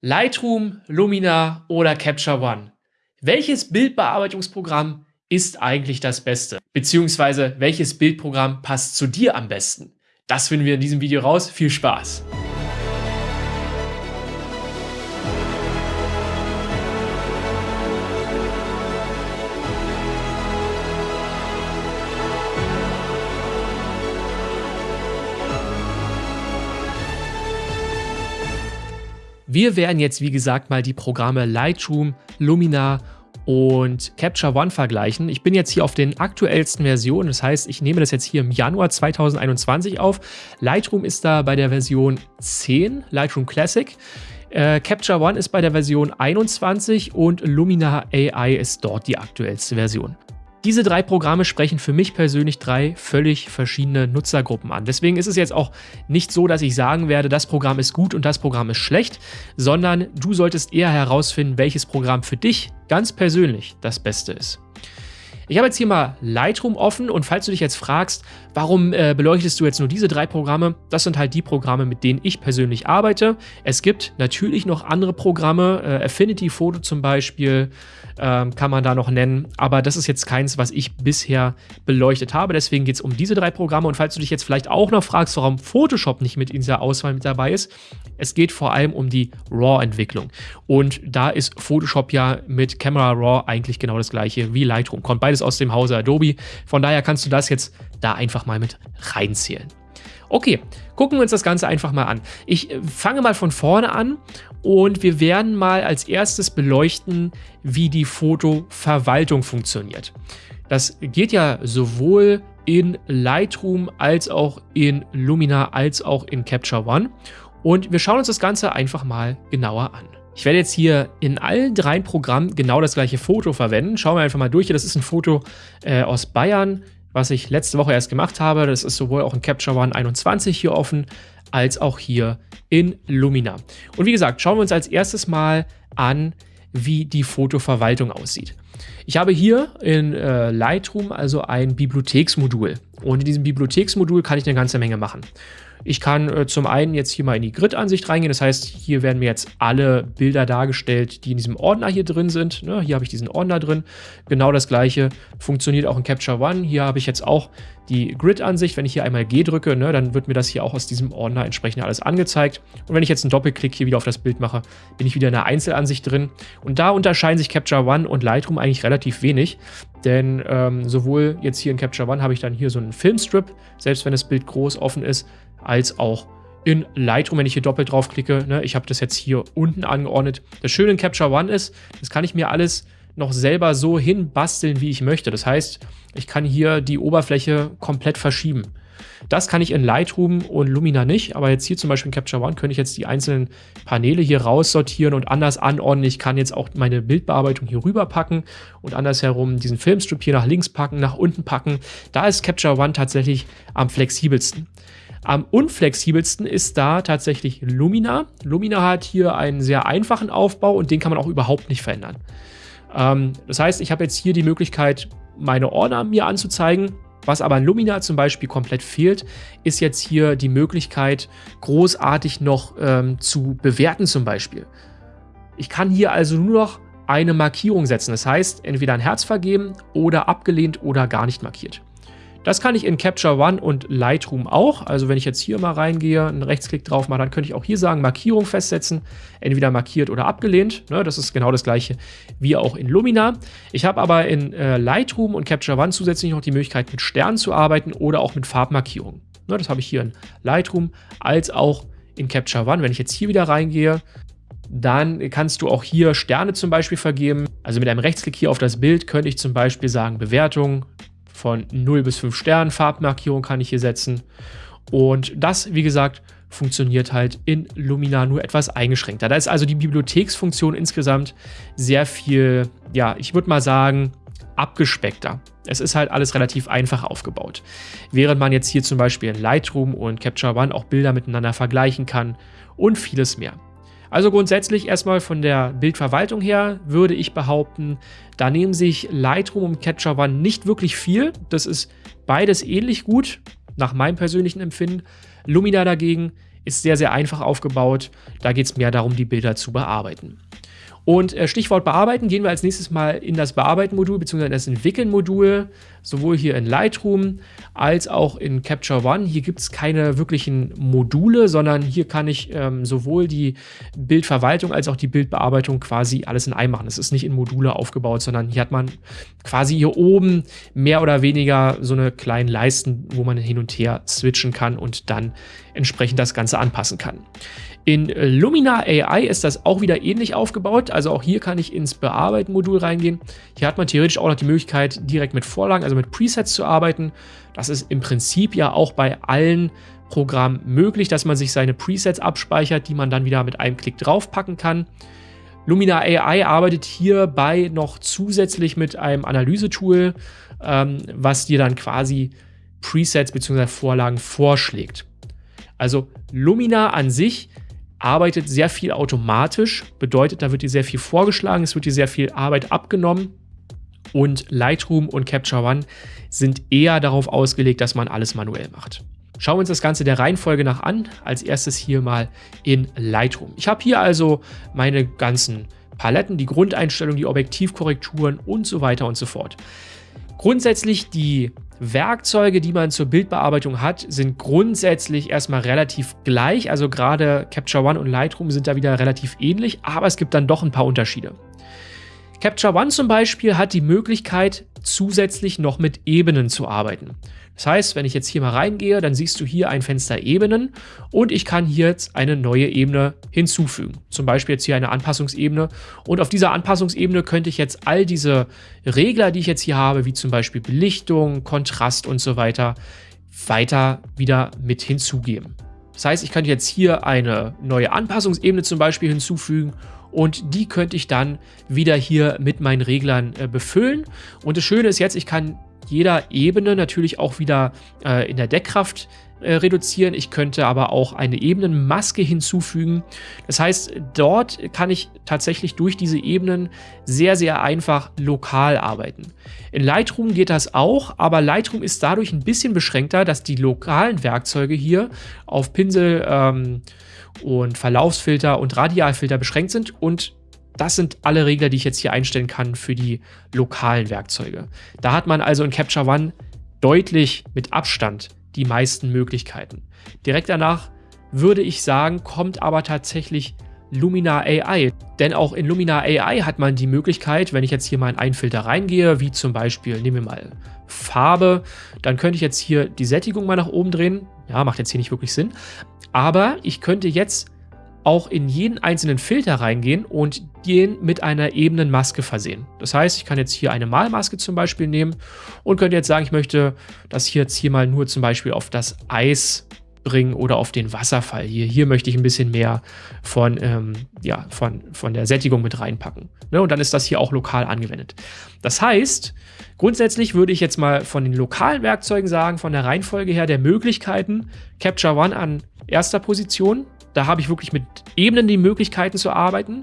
Lightroom, Lumina oder Capture One. Welches Bildbearbeitungsprogramm ist eigentlich das Beste? Beziehungsweise welches Bildprogramm passt zu dir am besten? Das finden wir in diesem Video raus. Viel Spaß! Wir werden jetzt, wie gesagt, mal die Programme Lightroom, Lumina und Capture One vergleichen. Ich bin jetzt hier auf den aktuellsten Versionen, das heißt, ich nehme das jetzt hier im Januar 2021 auf. Lightroom ist da bei der Version 10, Lightroom Classic. Äh, Capture One ist bei der Version 21 und Lumina AI ist dort die aktuellste Version. Diese drei Programme sprechen für mich persönlich drei völlig verschiedene Nutzergruppen an. Deswegen ist es jetzt auch nicht so, dass ich sagen werde, das Programm ist gut und das Programm ist schlecht, sondern du solltest eher herausfinden, welches Programm für dich ganz persönlich das Beste ist. Ich habe jetzt hier mal Lightroom offen und falls du dich jetzt fragst, warum äh, beleuchtest du jetzt nur diese drei Programme, das sind halt die Programme, mit denen ich persönlich arbeite. Es gibt natürlich noch andere Programme, äh, Affinity Photo zum Beispiel äh, kann man da noch nennen, aber das ist jetzt keins, was ich bisher beleuchtet habe. Deswegen geht es um diese drei Programme und falls du dich jetzt vielleicht auch noch fragst, warum Photoshop nicht mit in dieser Auswahl mit dabei ist, es geht vor allem um die RAW-Entwicklung und da ist Photoshop ja mit Camera RAW eigentlich genau das gleiche wie Lightroom. Kommt beides beides aus dem Hause Adobe. Von daher kannst du das jetzt da einfach mal mit reinzählen. Okay, gucken wir uns das Ganze einfach mal an. Ich äh, fange mal von vorne an und wir werden mal als erstes beleuchten, wie die Fotoverwaltung funktioniert. Das geht ja sowohl in Lightroom als auch in Lumina als auch in Capture One und wir schauen uns das Ganze einfach mal genauer an. Ich werde jetzt hier in allen drei Programmen genau das gleiche Foto verwenden. Schauen wir einfach mal durch. Das ist ein Foto äh, aus Bayern, was ich letzte Woche erst gemacht habe. Das ist sowohl auch in Capture One 21 hier offen, als auch hier in Lumina. Und wie gesagt, schauen wir uns als erstes mal an, wie die Fotoverwaltung aussieht. Ich habe hier in äh, Lightroom also ein Bibliotheksmodul und in diesem Bibliotheksmodul kann ich eine ganze Menge machen. Ich kann äh, zum einen jetzt hier mal in die Grid-Ansicht reingehen. Das heißt, hier werden mir jetzt alle Bilder dargestellt, die in diesem Ordner hier drin sind. Ne, hier habe ich diesen Ordner drin. Genau das gleiche funktioniert auch in Capture One. Hier habe ich jetzt auch die Grid-Ansicht. Wenn ich hier einmal G drücke, ne, dann wird mir das hier auch aus diesem Ordner entsprechend alles angezeigt. Und wenn ich jetzt einen Doppelklick hier wieder auf das Bild mache, bin ich wieder in der Einzelansicht drin. Und da unterscheiden sich Capture One und Lightroom eigentlich relativ wenig. Denn ähm, sowohl jetzt hier in Capture One habe ich dann hier so einen Filmstrip, selbst wenn das Bild groß offen ist, als auch in Lightroom, wenn ich hier doppelt draufklicke. Ne, ich habe das jetzt hier unten angeordnet. Das Schöne in Capture One ist, das kann ich mir alles noch selber so hinbasteln, wie ich möchte. Das heißt, ich kann hier die Oberfläche komplett verschieben. Das kann ich in Lightroom und Lumina nicht, aber jetzt hier zum Beispiel in Capture One könnte ich jetzt die einzelnen Paneele hier raussortieren und anders anordnen. Ich kann jetzt auch meine Bildbearbeitung hier rüber packen und andersherum diesen Filmstrip hier nach links packen, nach unten packen. Da ist Capture One tatsächlich am flexibelsten. Am unflexibelsten ist da tatsächlich Lumina. Lumina hat hier einen sehr einfachen Aufbau und den kann man auch überhaupt nicht verändern. Ähm, das heißt, ich habe jetzt hier die Möglichkeit, meine Ordner mir anzuzeigen. Was aber in Lumina zum Beispiel komplett fehlt, ist jetzt hier die Möglichkeit, großartig noch ähm, zu bewerten zum Beispiel. Ich kann hier also nur noch eine Markierung setzen. Das heißt, entweder ein Herz vergeben oder abgelehnt oder gar nicht markiert. Das kann ich in Capture One und Lightroom auch. Also wenn ich jetzt hier mal reingehe, einen Rechtsklick drauf mache, dann könnte ich auch hier sagen, Markierung festsetzen, entweder markiert oder abgelehnt. Ne, das ist genau das gleiche wie auch in Lumina. Ich habe aber in äh, Lightroom und Capture One zusätzlich noch die Möglichkeit, mit Sternen zu arbeiten oder auch mit Farbmarkierungen. Ne, das habe ich hier in Lightroom als auch in Capture One. Wenn ich jetzt hier wieder reingehe, dann kannst du auch hier Sterne zum Beispiel vergeben. Also mit einem Rechtsklick hier auf das Bild könnte ich zum Beispiel sagen Bewertung, von 0 bis 5 Sternen. Farbmarkierung kann ich hier setzen. Und das, wie gesagt, funktioniert halt in Lumina nur etwas eingeschränkter. Da ist also die Bibliotheksfunktion insgesamt sehr viel, ja, ich würde mal sagen, abgespeckter. Es ist halt alles relativ einfach aufgebaut. Während man jetzt hier zum Beispiel in Lightroom und Capture One auch Bilder miteinander vergleichen kann und vieles mehr. Also grundsätzlich erstmal von der Bildverwaltung her würde ich behaupten, da nehmen sich Lightroom und Capture One nicht wirklich viel. Das ist beides ähnlich gut, nach meinem persönlichen Empfinden. Lumina dagegen ist sehr, sehr einfach aufgebaut. Da geht es mehr darum, die Bilder zu bearbeiten. Und äh, Stichwort Bearbeiten gehen wir als nächstes mal in das Bearbeiten-Modul bzw. das Entwickeln-Modul, sowohl hier in Lightroom als auch in Capture One. Hier gibt es keine wirklichen Module, sondern hier kann ich ähm, sowohl die Bildverwaltung als auch die Bildbearbeitung quasi alles in einem machen. Es ist nicht in Module aufgebaut, sondern hier hat man quasi hier oben mehr oder weniger so eine kleinen Leisten, wo man hin und her switchen kann und dann entsprechend das Ganze anpassen kann. In Lumina AI ist das auch wieder ähnlich aufgebaut. Also auch hier kann ich ins Bearbeiten-Modul reingehen. Hier hat man theoretisch auch noch die Möglichkeit, direkt mit Vorlagen, also mit Presets zu arbeiten. Das ist im Prinzip ja auch bei allen Programmen möglich, dass man sich seine Presets abspeichert, die man dann wieder mit einem Klick draufpacken kann. Lumina AI arbeitet hierbei noch zusätzlich mit einem Analysetool, ähm, was dir dann quasi Presets bzw. Vorlagen vorschlägt. Also Lumina an sich arbeitet sehr viel automatisch, bedeutet, da wird dir sehr viel vorgeschlagen, es wird dir sehr viel Arbeit abgenommen und Lightroom und Capture One sind eher darauf ausgelegt, dass man alles manuell macht. Schauen wir uns das Ganze der Reihenfolge nach an. Als erstes hier mal in Lightroom. Ich habe hier also meine ganzen Paletten, die Grundeinstellungen, die Objektivkorrekturen und so weiter und so fort. Grundsätzlich die Werkzeuge, die man zur Bildbearbeitung hat, sind grundsätzlich erstmal relativ gleich. Also gerade Capture One und Lightroom sind da wieder relativ ähnlich, aber es gibt dann doch ein paar Unterschiede. Capture One zum Beispiel hat die Möglichkeit, zusätzlich noch mit Ebenen zu arbeiten. Das heißt, wenn ich jetzt hier mal reingehe, dann siehst du hier ein Fenster Ebenen und ich kann hier jetzt eine neue Ebene hinzufügen. Zum Beispiel jetzt hier eine Anpassungsebene und auf dieser Anpassungsebene könnte ich jetzt all diese Regler, die ich jetzt hier habe, wie zum Beispiel Belichtung, Kontrast und so weiter, weiter wieder mit hinzugeben. Das heißt, ich könnte jetzt hier eine neue Anpassungsebene zum Beispiel hinzufügen und die könnte ich dann wieder hier mit meinen Reglern äh, befüllen. Und das Schöne ist jetzt, ich kann jeder Ebene natürlich auch wieder äh, in der Deckkraft äh, reduzieren. Ich könnte aber auch eine Ebenenmaske hinzufügen. Das heißt, dort kann ich tatsächlich durch diese Ebenen sehr, sehr einfach lokal arbeiten. In Lightroom geht das auch, aber Lightroom ist dadurch ein bisschen beschränkter, dass die lokalen Werkzeuge hier auf Pinsel ähm, und Verlaufsfilter und Radialfilter beschränkt sind und das sind alle Regler, die ich jetzt hier einstellen kann für die lokalen Werkzeuge. Da hat man also in Capture One deutlich mit Abstand die meisten Möglichkeiten. Direkt danach würde ich sagen, kommt aber tatsächlich Lumina AI. Denn auch in Lumina AI hat man die Möglichkeit, wenn ich jetzt hier mal in einen Filter reingehe, wie zum Beispiel, nehmen wir mal Farbe, dann könnte ich jetzt hier die Sättigung mal nach oben drehen. Ja, macht jetzt hier nicht wirklich Sinn. Aber ich könnte jetzt auch in jeden einzelnen Filter reingehen und den mit einer ebenen Maske versehen. Das heißt, ich kann jetzt hier eine Malmaske zum Beispiel nehmen und könnte jetzt sagen, ich möchte das hier jetzt hier mal nur zum Beispiel auf das Eis bringen oder auf den Wasserfall hier. Hier möchte ich ein bisschen mehr von, ähm, ja, von, von der Sättigung mit reinpacken. Ne? Und dann ist das hier auch lokal angewendet. Das heißt, grundsätzlich würde ich jetzt mal von den lokalen Werkzeugen sagen, von der Reihenfolge her der Möglichkeiten, Capture One an erster Position, da habe ich wirklich mit Ebenen die Möglichkeiten zu arbeiten.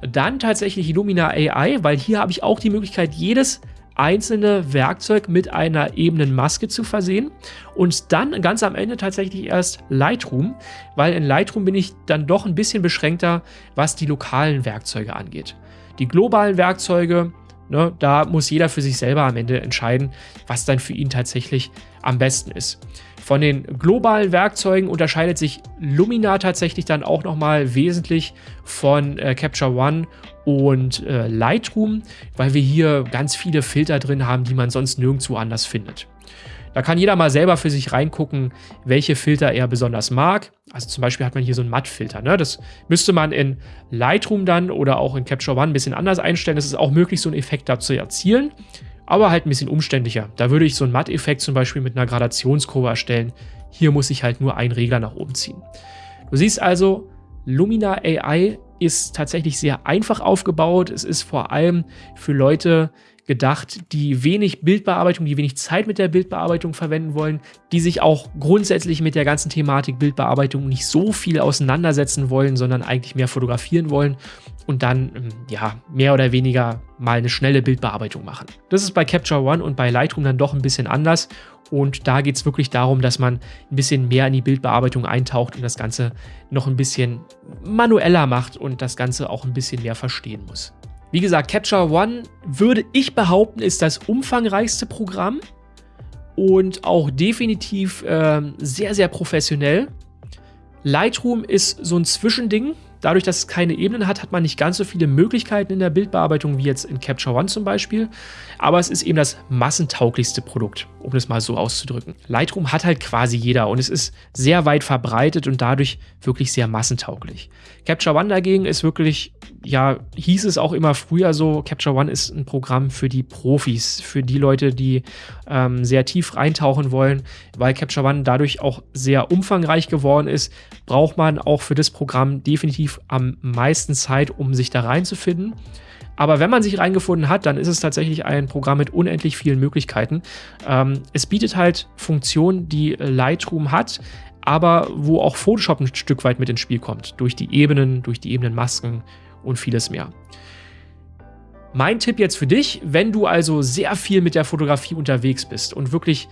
Dann tatsächlich Illumina AI, weil hier habe ich auch die Möglichkeit, jedes einzelne Werkzeug mit einer Ebenenmaske zu versehen und dann ganz am Ende tatsächlich erst Lightroom, weil in Lightroom bin ich dann doch ein bisschen beschränkter, was die lokalen Werkzeuge angeht. Die globalen Werkzeuge, ne, da muss jeder für sich selber am Ende entscheiden, was dann für ihn tatsächlich am besten ist. Von den globalen Werkzeugen unterscheidet sich Lumina tatsächlich dann auch nochmal wesentlich von äh, Capture One und äh, Lightroom, weil wir hier ganz viele Filter drin haben, die man sonst nirgendwo anders findet. Da kann jeder mal selber für sich reingucken, welche Filter er besonders mag. Also zum Beispiel hat man hier so einen Mattfilter. Ne? Das müsste man in Lightroom dann oder auch in Capture One ein bisschen anders einstellen. Es ist auch möglich, so einen Effekt da zu erzielen aber halt ein bisschen umständlicher. Da würde ich so einen Matt-Effekt zum Beispiel mit einer Gradationskurve erstellen. Hier muss ich halt nur einen Regler nach oben ziehen. Du siehst also, Lumina AI ist tatsächlich sehr einfach aufgebaut. Es ist vor allem für Leute gedacht, die wenig Bildbearbeitung, die wenig Zeit mit der Bildbearbeitung verwenden wollen, die sich auch grundsätzlich mit der ganzen Thematik Bildbearbeitung nicht so viel auseinandersetzen wollen, sondern eigentlich mehr fotografieren wollen und dann ähm, ja mehr oder weniger mal eine schnelle Bildbearbeitung machen. Das ist bei Capture One und bei Lightroom dann doch ein bisschen anders Und da geht es wirklich darum, dass man ein bisschen mehr in die Bildbearbeitung eintaucht und das Ganze noch ein bisschen manueller macht und das Ganze auch ein bisschen mehr verstehen muss. Wie gesagt, Capture One würde ich behaupten, ist das umfangreichste Programm und auch definitiv äh, sehr, sehr professionell. Lightroom ist so ein Zwischending. Dadurch, dass es keine Ebenen hat, hat man nicht ganz so viele Möglichkeiten in der Bildbearbeitung wie jetzt in Capture One zum Beispiel. Aber es ist eben das massentauglichste Produkt, um das mal so auszudrücken. Lightroom hat halt quasi jeder und es ist sehr weit verbreitet und dadurch wirklich sehr massentauglich. Capture One dagegen ist wirklich, ja, hieß es auch immer früher so, Capture One ist ein Programm für die Profis, für die Leute, die ähm, sehr tief reintauchen wollen, weil Capture One dadurch auch sehr umfangreich geworden ist, braucht man auch für das Programm definitiv am meisten Zeit, um sich da reinzufinden. Aber wenn man sich reingefunden hat, dann ist es tatsächlich ein Programm mit unendlich vielen Möglichkeiten. Ähm, es bietet halt Funktionen, die Lightroom hat, aber wo auch Photoshop ein Stück weit mit ins Spiel kommt. Durch die Ebenen, durch die Ebenenmasken und vieles mehr. Mein Tipp jetzt für dich, wenn du also sehr viel mit der Fotografie unterwegs bist und wirklich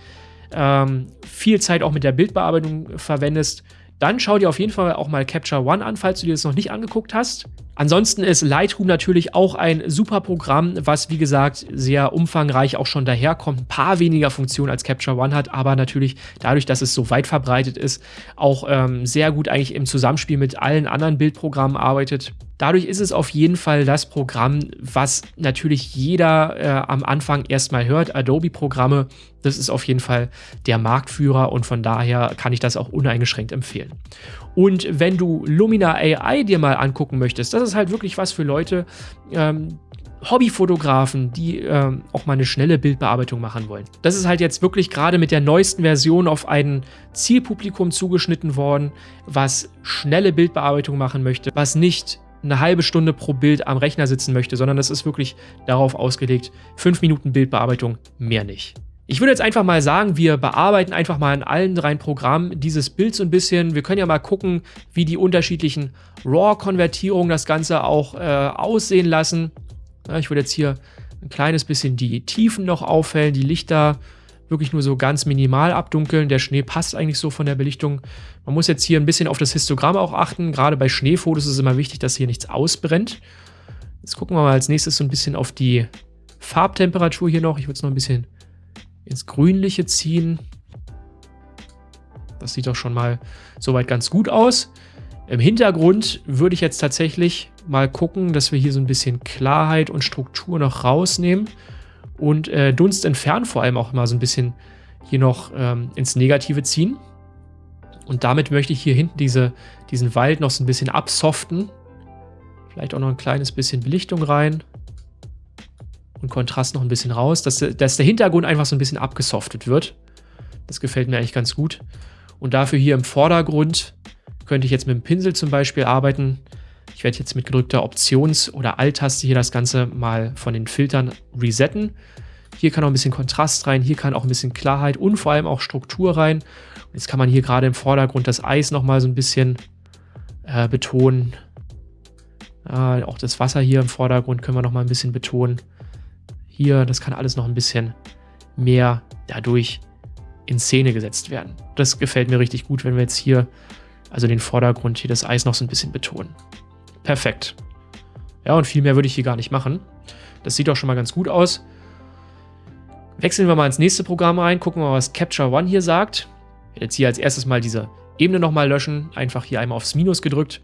ähm, viel Zeit auch mit der Bildbearbeitung verwendest, dann schau dir auf jeden Fall auch mal Capture One an, falls du dir das noch nicht angeguckt hast. Ansonsten ist Lightroom natürlich auch ein super Programm, was wie gesagt sehr umfangreich auch schon daherkommt. Ein paar weniger Funktionen als Capture One hat, aber natürlich dadurch, dass es so weit verbreitet ist, auch ähm, sehr gut eigentlich im Zusammenspiel mit allen anderen Bildprogrammen arbeitet. Dadurch ist es auf jeden Fall das Programm, was natürlich jeder äh, am Anfang erstmal hört. Adobe-Programme, das ist auf jeden Fall der Marktführer und von daher kann ich das auch uneingeschränkt empfehlen. Und wenn du Lumina AI dir mal angucken möchtest, das ist halt wirklich was für Leute, ähm, Hobbyfotografen, die ähm, auch mal eine schnelle Bildbearbeitung machen wollen. Das ist halt jetzt wirklich gerade mit der neuesten Version auf ein Zielpublikum zugeschnitten worden, was schnelle Bildbearbeitung machen möchte, was nicht eine halbe Stunde pro Bild am Rechner sitzen möchte, sondern das ist wirklich darauf ausgelegt, fünf Minuten Bildbearbeitung, mehr nicht. Ich würde jetzt einfach mal sagen, wir bearbeiten einfach mal in allen drei Programmen dieses Bild so ein bisschen. Wir können ja mal gucken, wie die unterschiedlichen RAW-Konvertierungen das Ganze auch äh, aussehen lassen. Ja, ich würde jetzt hier ein kleines bisschen die Tiefen noch aufhellen, die Lichter wirklich nur so ganz minimal abdunkeln. Der Schnee passt eigentlich so von der Belichtung. Man muss jetzt hier ein bisschen auf das Histogramm auch achten. Gerade bei Schneefotos ist es immer wichtig, dass hier nichts ausbrennt. Jetzt gucken wir mal als nächstes so ein bisschen auf die Farbtemperatur hier noch. Ich würde es noch ein bisschen ins Grünliche ziehen. Das sieht doch schon mal soweit ganz gut aus. Im Hintergrund würde ich jetzt tatsächlich mal gucken, dass wir hier so ein bisschen Klarheit und Struktur noch rausnehmen und äh, Dunst entfernen vor allem auch mal so ein bisschen hier noch ähm, ins Negative ziehen. Und damit möchte ich hier hinten diese, diesen Wald noch so ein bisschen absoften. Vielleicht auch noch ein kleines bisschen Belichtung rein und Kontrast noch ein bisschen raus, dass, dass der Hintergrund einfach so ein bisschen abgesoftet wird. Das gefällt mir eigentlich ganz gut. Und dafür hier im Vordergrund könnte ich jetzt mit dem Pinsel zum Beispiel arbeiten. Ich werde jetzt mit gedrückter Options- oder Alt-Taste hier das Ganze mal von den Filtern resetten. Hier kann auch ein bisschen Kontrast rein, hier kann auch ein bisschen Klarheit und vor allem auch Struktur rein. Jetzt kann man hier gerade im Vordergrund das Eis nochmal so ein bisschen äh, betonen. Äh, auch das Wasser hier im Vordergrund können wir nochmal ein bisschen betonen. Hier, das kann alles noch ein bisschen mehr dadurch in Szene gesetzt werden. Das gefällt mir richtig gut, wenn wir jetzt hier, also den Vordergrund, hier das Eis noch so ein bisschen betonen. Perfekt. Ja, und viel mehr würde ich hier gar nicht machen. Das sieht auch schon mal ganz gut aus. Wechseln wir mal ins nächste Programm rein, gucken wir mal, was Capture One hier sagt. Jetzt hier als erstes mal diese Ebene nochmal löschen, einfach hier einmal aufs Minus gedrückt.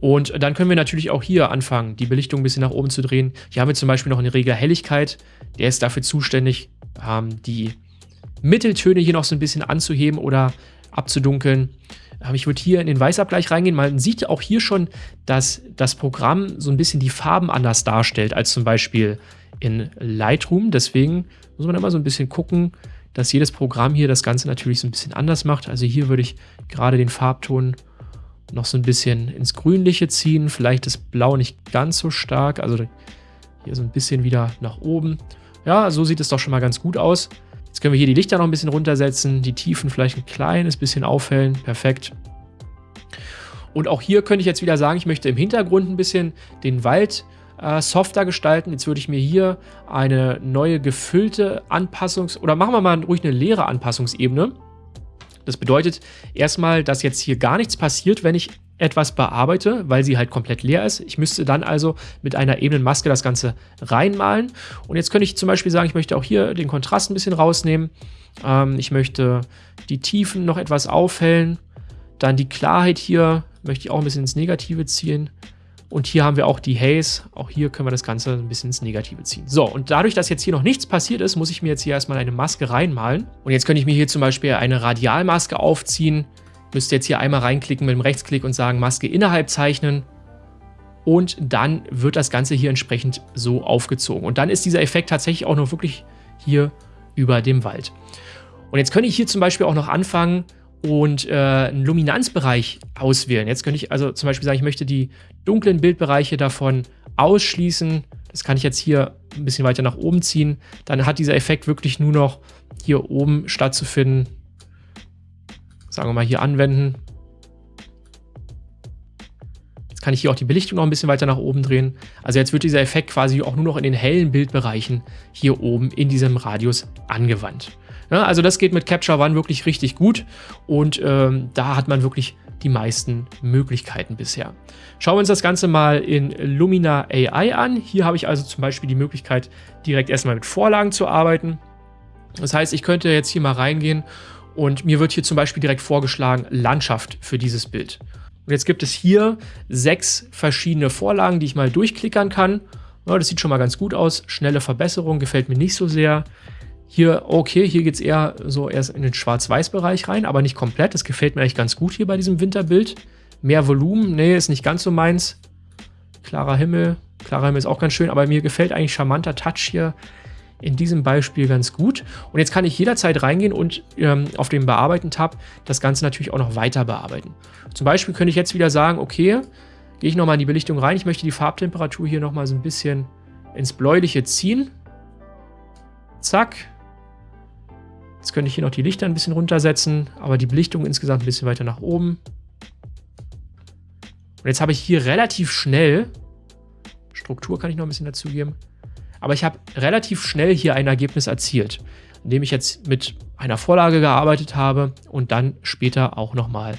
Und dann können wir natürlich auch hier anfangen, die Belichtung ein bisschen nach oben zu drehen. Hier haben wir zum Beispiel noch eine Regler Helligkeit. Der ist dafür zuständig, ähm, die Mitteltöne hier noch so ein bisschen anzuheben oder abzudunkeln. Ich würde hier in den Weißabgleich reingehen. Man sieht auch hier schon, dass das Programm so ein bisschen die Farben anders darstellt als zum Beispiel in Lightroom. Deswegen muss man immer so ein bisschen gucken, dass jedes Programm hier das Ganze natürlich so ein bisschen anders macht. Also hier würde ich gerade den Farbton noch so ein bisschen ins Grünliche ziehen. Vielleicht das Blau nicht ganz so stark. Also hier so ein bisschen wieder nach oben. Ja, so sieht es doch schon mal ganz gut aus. Jetzt können wir hier die Lichter noch ein bisschen runtersetzen, die Tiefen vielleicht ein kleines bisschen aufhellen. Perfekt. Und auch hier könnte ich jetzt wieder sagen, ich möchte im Hintergrund ein bisschen den Wald äh, softer gestalten. Jetzt würde ich mir hier eine neue gefüllte Anpassungs- oder machen wir mal ruhig eine leere Anpassungsebene. Das bedeutet erstmal, dass jetzt hier gar nichts passiert, wenn ich etwas bearbeite, weil sie halt komplett leer ist. Ich müsste dann also mit einer ebenen Maske das Ganze reinmalen. Und jetzt könnte ich zum Beispiel sagen, ich möchte auch hier den Kontrast ein bisschen rausnehmen. Ähm, ich möchte die Tiefen noch etwas aufhellen. Dann die Klarheit hier möchte ich auch ein bisschen ins Negative ziehen. Und hier haben wir auch die Haze. Auch hier können wir das Ganze ein bisschen ins Negative ziehen. So, und dadurch, dass jetzt hier noch nichts passiert ist, muss ich mir jetzt hier erstmal eine Maske reinmalen. Und jetzt könnte ich mir hier zum Beispiel eine Radialmaske aufziehen. Müsste jetzt hier einmal reinklicken mit dem Rechtsklick und sagen Maske innerhalb zeichnen. Und dann wird das Ganze hier entsprechend so aufgezogen. Und dann ist dieser Effekt tatsächlich auch noch wirklich hier über dem Wald. Und jetzt könnte ich hier zum Beispiel auch noch anfangen, und äh, einen Luminanzbereich auswählen. Jetzt könnte ich also zum Beispiel sagen, ich möchte die dunklen Bildbereiche davon ausschließen. Das kann ich jetzt hier ein bisschen weiter nach oben ziehen. Dann hat dieser Effekt wirklich nur noch hier oben stattzufinden. Sagen wir mal hier anwenden. Jetzt kann ich hier auch die Belichtung noch ein bisschen weiter nach oben drehen. Also jetzt wird dieser Effekt quasi auch nur noch in den hellen Bildbereichen hier oben in diesem Radius angewandt. Ja, also das geht mit Capture One wirklich richtig gut und ähm, da hat man wirklich die meisten Möglichkeiten bisher. Schauen wir uns das Ganze mal in Lumina AI an. Hier habe ich also zum Beispiel die Möglichkeit, direkt erstmal mit Vorlagen zu arbeiten. Das heißt, ich könnte jetzt hier mal reingehen und mir wird hier zum Beispiel direkt vorgeschlagen Landschaft für dieses Bild. Und jetzt gibt es hier sechs verschiedene Vorlagen, die ich mal durchklickern kann. Ja, das sieht schon mal ganz gut aus. Schnelle Verbesserung gefällt mir nicht so sehr. Hier, okay, hier geht es eher so erst in den Schwarz-Weiß-Bereich rein, aber nicht komplett. Das gefällt mir eigentlich ganz gut hier bei diesem Winterbild. Mehr Volumen, nee, ist nicht ganz so meins. Klarer Himmel, klarer Himmel ist auch ganz schön, aber mir gefällt eigentlich charmanter Touch hier in diesem Beispiel ganz gut. Und jetzt kann ich jederzeit reingehen und ähm, auf dem Bearbeiten-Tab das Ganze natürlich auch noch weiter bearbeiten. Zum Beispiel könnte ich jetzt wieder sagen, okay, gehe ich nochmal in die Belichtung rein. Ich möchte die Farbtemperatur hier nochmal so ein bisschen ins Bläuliche ziehen. Zack, Jetzt könnte ich hier noch die Lichter ein bisschen runtersetzen, aber die Belichtung insgesamt ein bisschen weiter nach oben. Und jetzt habe ich hier relativ schnell, Struktur kann ich noch ein bisschen dazugeben, aber ich habe relativ schnell hier ein Ergebnis erzielt, indem ich jetzt mit einer Vorlage gearbeitet habe und dann später auch nochmal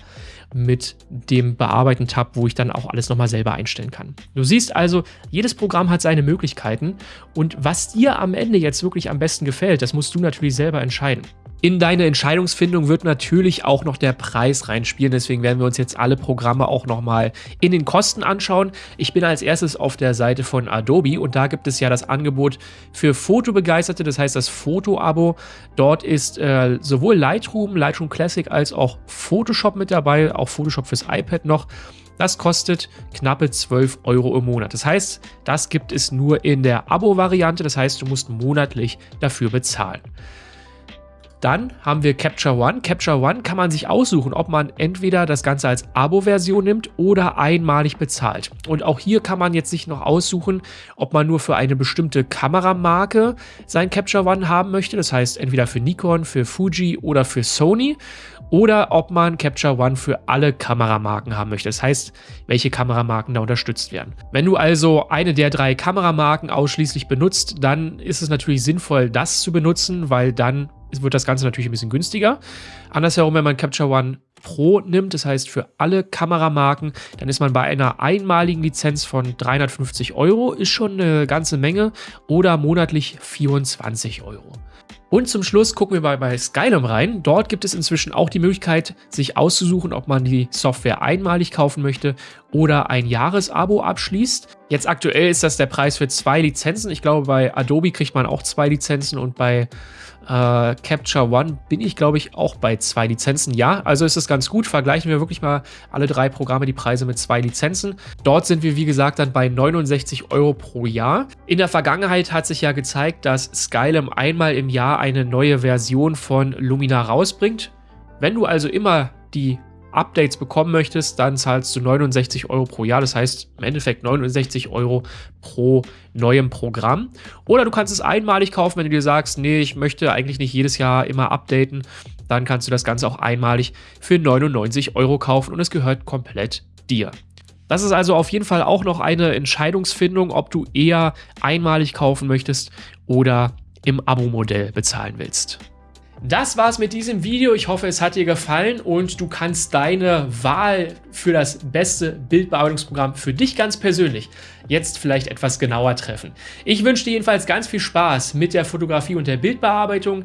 mit dem Bearbeiten-Tab, wo ich dann auch alles nochmal selber einstellen kann. Du siehst also, jedes Programm hat seine Möglichkeiten und was dir am Ende jetzt wirklich am besten gefällt, das musst du natürlich selber entscheiden. In deine Entscheidungsfindung wird natürlich auch noch der Preis reinspielen, deswegen werden wir uns jetzt alle Programme auch nochmal in den Kosten anschauen. Ich bin als erstes auf der Seite von Adobe und da gibt es ja das Angebot für Fotobegeisterte, das heißt das Foto-Abo. Dort ist äh, sowohl Lightroom, Lightroom Classic als auch Photoshop mit dabei, auch Photoshop fürs iPad noch. Das kostet knappe 12 Euro im Monat. Das heißt, das gibt es nur in der Abo-Variante. Das heißt, du musst monatlich dafür bezahlen. Dann haben wir Capture One. Capture One kann man sich aussuchen, ob man entweder das Ganze als Abo-Version nimmt oder einmalig bezahlt. Und auch hier kann man jetzt sich noch aussuchen, ob man nur für eine bestimmte Kameramarke sein Capture One haben möchte. Das heißt entweder für Nikon, für Fuji oder für Sony. Oder ob man Capture One für alle Kameramarken haben möchte. Das heißt, welche Kameramarken da unterstützt werden. Wenn du also eine der drei Kameramarken ausschließlich benutzt, dann ist es natürlich sinnvoll, das zu benutzen, weil dann wird das Ganze natürlich ein bisschen günstiger. Andersherum, wenn man Capture One Pro nimmt, das heißt für alle Kameramarken, dann ist man bei einer einmaligen Lizenz von 350 Euro, ist schon eine ganze Menge, oder monatlich 24 Euro. Und zum Schluss gucken wir mal bei Skylum rein. Dort gibt es inzwischen auch die Möglichkeit, sich auszusuchen, ob man die Software einmalig kaufen möchte oder ein Jahresabo abschließt. Jetzt aktuell ist das der Preis für zwei Lizenzen. Ich glaube, bei Adobe kriegt man auch zwei Lizenzen und bei äh, Capture One bin ich, glaube ich, auch bei zwei Lizenzen. Ja, also ist es ganz gut. Vergleichen wir wirklich mal alle drei Programme die Preise mit zwei Lizenzen. Dort sind wir, wie gesagt, dann bei 69 Euro pro Jahr. In der Vergangenheit hat sich ja gezeigt, dass Skylum einmal im Jahr eine neue Version von Lumina rausbringt. Wenn du also immer die Updates bekommen möchtest, dann zahlst du 69 Euro pro Jahr. Das heißt im Endeffekt 69 Euro pro neuem Programm. Oder du kannst es einmalig kaufen, wenn du dir sagst, nee, ich möchte eigentlich nicht jedes Jahr immer updaten. Dann kannst du das Ganze auch einmalig für 99 Euro kaufen und es gehört komplett dir. Das ist also auf jeden Fall auch noch eine Entscheidungsfindung, ob du eher einmalig kaufen möchtest oder im Abo-Modell bezahlen willst. Das war's mit diesem Video. Ich hoffe, es hat dir gefallen und du kannst deine Wahl für das beste Bildbearbeitungsprogramm für dich ganz persönlich jetzt vielleicht etwas genauer treffen. Ich wünsche dir jedenfalls ganz viel Spaß mit der Fotografie und der Bildbearbeitung.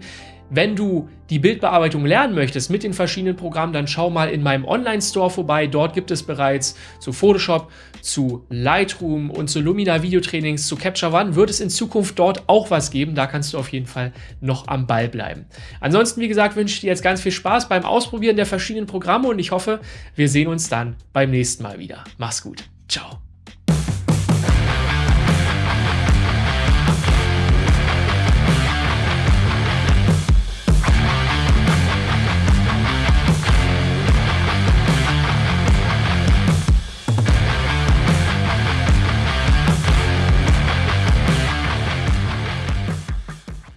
Wenn du die Bildbearbeitung lernen möchtest mit den verschiedenen Programmen, dann schau mal in meinem Online-Store vorbei. Dort gibt es bereits zu Photoshop, zu Lightroom und zu Lumina Videotrainings, zu Capture One wird es in Zukunft dort auch was geben. Da kannst du auf jeden Fall noch am Ball bleiben. Ansonsten, wie gesagt, wünsche ich dir jetzt ganz viel Spaß beim Ausprobieren der verschiedenen Programme und ich hoffe, wir sehen uns dann beim nächsten Mal wieder. Mach's gut. Ciao.